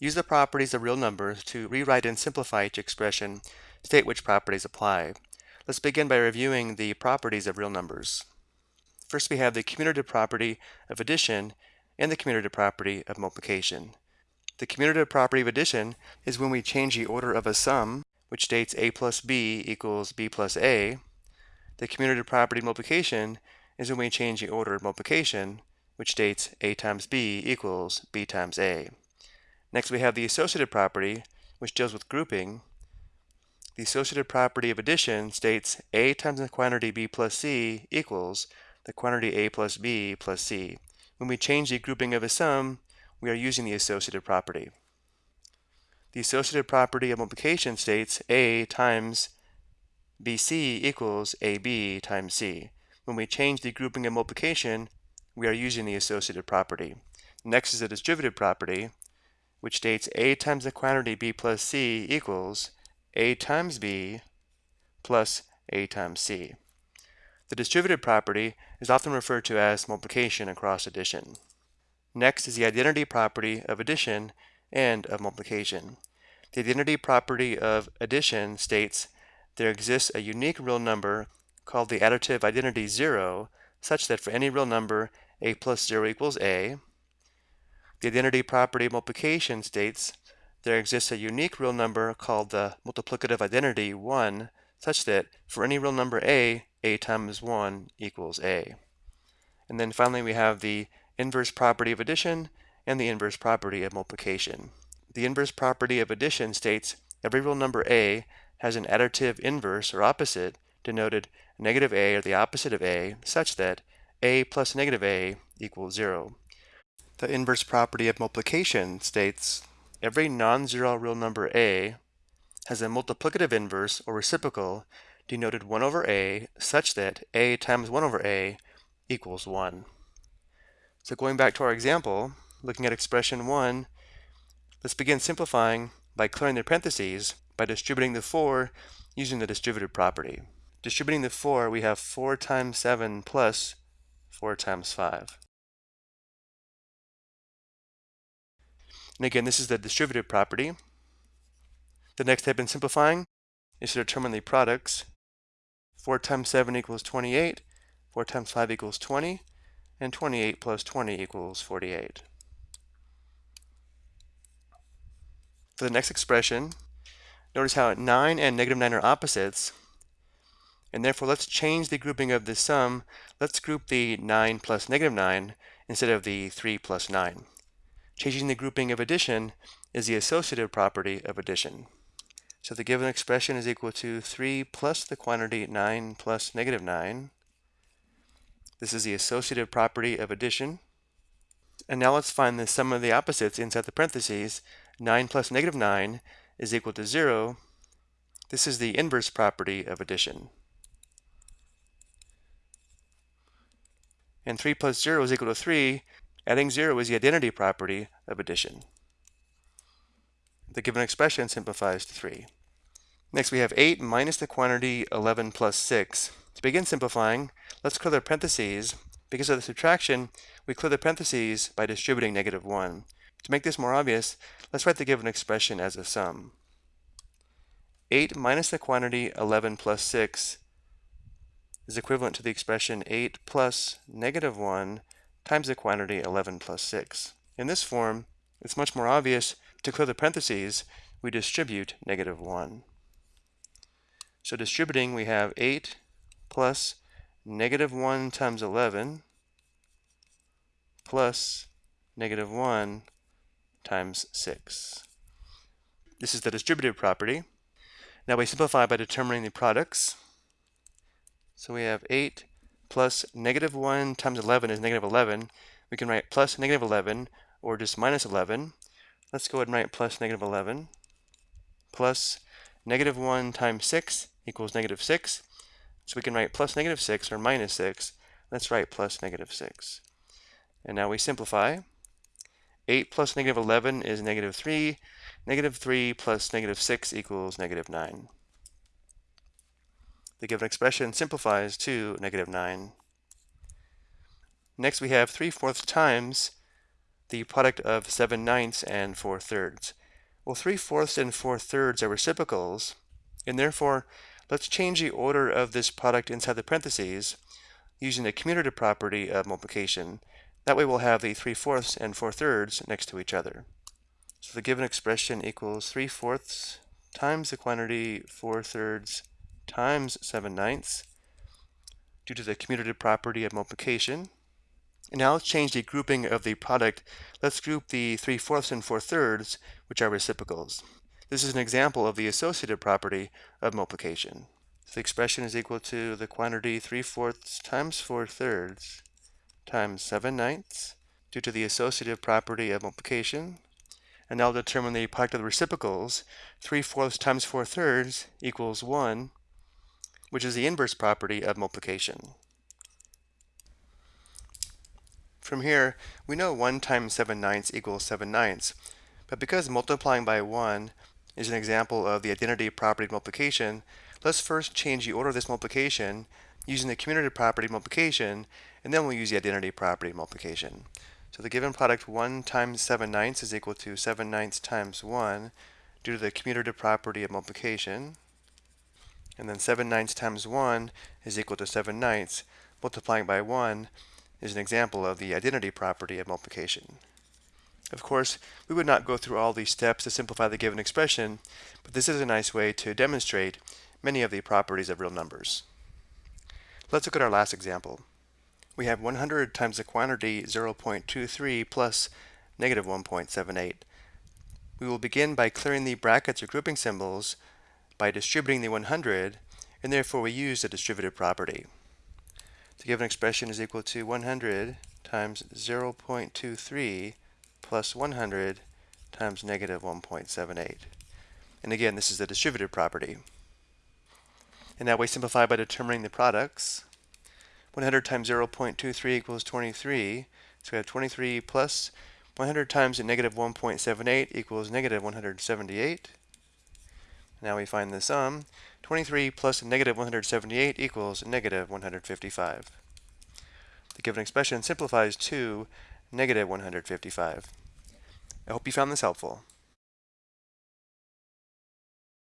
Use the properties of real numbers to rewrite and simplify each expression. State which properties apply. Let's begin by reviewing the properties of real numbers. First, we have the commutative property of addition and the commutative property of multiplication. The commutative property of addition is when we change the order of a sum, which states a plus b equals b plus a. The commutative property of multiplication is when we change the order of multiplication, which states a times b equals b times a. Next, we have the associative property, which deals with grouping. The associative property of addition states a times the quantity b plus c equals the quantity a plus b plus c. When we change the grouping of a sum, we are using the associative property. The associative property of multiplication states a times bc equals ab times c. When we change the grouping of multiplication, we are using the associative property. Next is the distributive property, which states a times the quantity b plus c equals a times b plus a times c. The distributive property is often referred to as multiplication across addition. Next is the identity property of addition and of multiplication. The identity property of addition states there exists a unique real number called the additive identity 0 such that for any real number a plus 0 equals a. The identity property of multiplication states there exists a unique real number called the multiplicative identity 1 such that for any real number a, a times 1 equals a. And then finally we have the inverse property of addition and the inverse property of multiplication. The inverse property of addition states every real number a has an additive inverse or opposite denoted negative a or the opposite of a such that a plus negative a equals 0. The inverse property of multiplication states every non-zero real number a has a multiplicative inverse or reciprocal denoted 1 over a such that a times 1 over a equals 1. So going back to our example, looking at expression 1, let's begin simplifying by clearing the parentheses by distributing the 4 using the distributive property. Distributing the 4, we have 4 times 7 plus 4 times 5. And again, this is the distributive property. The next step in simplifying is to determine the products. 4 times 7 equals 28, 4 times 5 equals 20, and 28 plus 20 equals 48. For the next expression, notice how 9 and negative 9 are opposites, and therefore let's change the grouping of the sum. Let's group the 9 plus negative 9 instead of the 3 plus 9. Changing the grouping of addition is the associative property of addition. So the given expression is equal to 3 plus the quantity 9 plus negative 9. This is the associative property of addition. And now let's find the sum of the opposites inside the parentheses. 9 plus negative 9 is equal to 0. This is the inverse property of addition. And 3 plus 0 is equal to 3. Adding 0 is the identity property of addition. The given expression simplifies to 3. Next we have 8 minus the quantity 11 plus 6. To begin simplifying, let's clear the parentheses. Because of the subtraction, we clear the parentheses by distributing negative 1. To make this more obvious, let's write the given expression as a sum. 8 minus the quantity 11 plus 6 is equivalent to the expression 8 plus negative 1 times the quantity 11 plus 6. In this form, it's much more obvious to clear the parentheses, we distribute negative 1. So distributing, we have 8 plus negative 1 times 11 plus negative 1 times 6. This is the distributive property. Now we simplify by determining the products. So we have 8 plus negative 1 times 11 is negative 11. We can write plus negative 11 or just minus 11. Let's go ahead and write plus negative 11 plus negative 1 times 6 equals negative 6. So we can write plus negative 6 or minus 6. Let's write plus negative 6. And now we simplify. 8 plus negative 11 is negative 3. Negative 3 plus negative 6 equals negative 9. The given expression simplifies to negative 9. Next we have 3 fourths times the product of 7 ninths and 4 thirds. Well, 3 fourths and 4 thirds are reciprocals, and therefore let's change the order of this product inside the parentheses using the commutative property of multiplication. That way we'll have the 3 fourths and 4 thirds next to each other. So the given expression equals 3 fourths times the quantity 4 thirds times 7 ninths due to the commutative property of multiplication. And now let's change the grouping of the product. Let's group the 3 fourths and 4 thirds, which are reciprocals. This is an example of the associative property of multiplication. So the expression is equal to the quantity 3 fourths times 4 thirds times 7 ninths due to the associative property of multiplication. And now determine the product of the reciprocals. 3 fourths times 4 thirds equals 1, which is the inverse property of multiplication. From here, we know 1 times 7 ninths equals 7 ninths, but because multiplying by 1 is an example of the identity property of multiplication, let's first change the order of this multiplication using the commutative property of multiplication, and then we'll use the identity property of multiplication. So the given product 1 times 7 ninths is equal to 7 ninths times 1 due to the commutative property of multiplication. And then 7 ninths times 1 is equal to 7 ninths. Multiplying by 1 is an example of the identity property of multiplication. Of course, we would not go through all these steps to simplify the given expression, but this is a nice way to demonstrate many of the properties of real numbers. Let's look at our last example. We have 100 times the quantity 0.23 plus negative 1.78. We will begin by clearing the brackets or grouping symbols by distributing the 100, and therefore we use the distributive property. The given expression is equal to 100 times 0.23 plus 100 times negative 1.78. And again, this is the distributive property. And now we simplify by determining the products. 100 times 0.23 equals 23. So we have 23 plus 100 times negative 1.78 equals negative 178. Now we find the sum. 23 plus negative 178 equals negative 155. The given expression simplifies to negative 155. I hope you found this helpful.